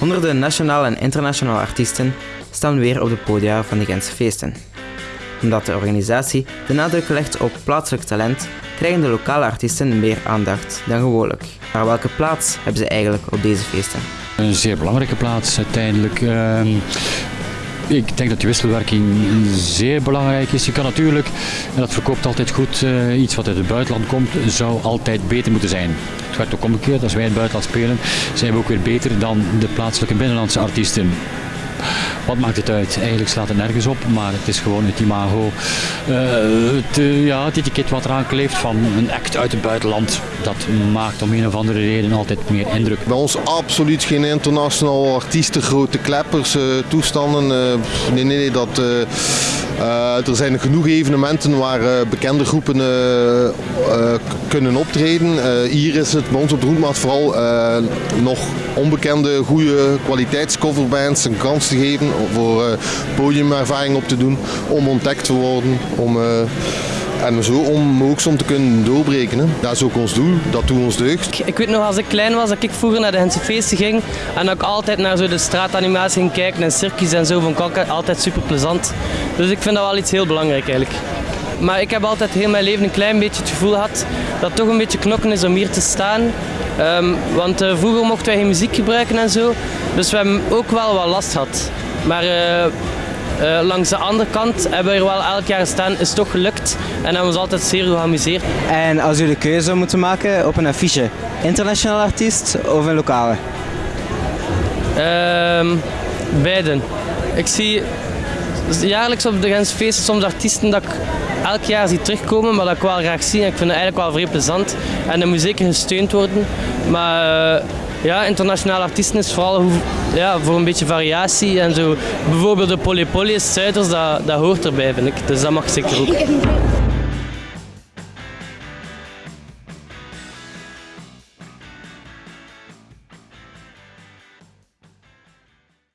Honderden nationale en internationale artiesten staan weer op de podia van de Gentse feesten. Omdat de organisatie de nadruk legt op plaatselijk talent, krijgen de lokale artiesten meer aandacht dan gewoonlijk. Maar welke plaats hebben ze eigenlijk op deze feesten? Een zeer belangrijke plaats uiteindelijk. Ehm, ik denk dat die wisselwerking zeer belangrijk is. Je kan natuurlijk, en dat verkoopt altijd goed, eh, iets wat uit het buitenland komt, zou altijd beter moeten zijn. Het gaat ook omgekeerd, als wij in het buitenland spelen, zijn we ook weer beter dan de plaatselijke binnenlandse artiesten. Wat maakt het uit? Eigenlijk slaat het nergens op, maar het is gewoon het imago, uh, het, uh, ja, het etiket wat eraan kleeft van een act uit het buitenland. Dat maakt om een of andere reden altijd meer indruk. Bij ons absoluut geen internationale artiesten, grote kleppers, uh, toestanden. nee, nee, nee, dat, er zijn genoeg evenementen waar bekende groepen kunnen optreden. hier is het bij ons op de Roetmaat vooral nog onbekende, goede kwaliteitscoverbands een kans te geven voor podiumervaring op te doen, om ontdekt te worden, om, en zo om ook soms te kunnen doorbreken. Dat is ook ons doel, dat doet ons deugd. Ik weet nog als ik klein was dat ik vroeger naar de Hense feesten ging en dat ik altijd naar zo de straatanimatie ging kijken en circus en zo, vond ik altijd super plezant. Dus ik vind dat wel iets heel belangrijk eigenlijk. Maar ik heb altijd heel mijn leven een klein beetje het gevoel gehad dat het toch een beetje knokken is om hier te staan. Um, want uh, vroeger mochten wij geen muziek gebruiken en zo. Dus we hebben ook wel wat last gehad. Maar uh, uh, langs de andere kant hebben we er wel elk jaar staan, is toch gelukt en hebben we ons altijd zeer geamuseerd. En als u de keuze zou moeten maken op een affiche, internationaal artiest of een lokale? Uh, beiden. Ik zie jaarlijks op de Gentse feesten soms artiesten dat ik elk jaar zie terugkomen, maar dat ik wel graag zie. En ik vind het eigenlijk wel vrij plezant. En dat moet zeker gesteund worden. Maar uh, ja, internationale artiesten is vooral ja, voor een beetje variatie en zo. Bijvoorbeeld de Polypoly Zuiders, dat, dat hoort erbij vind ik. Dus dat mag zeker ook.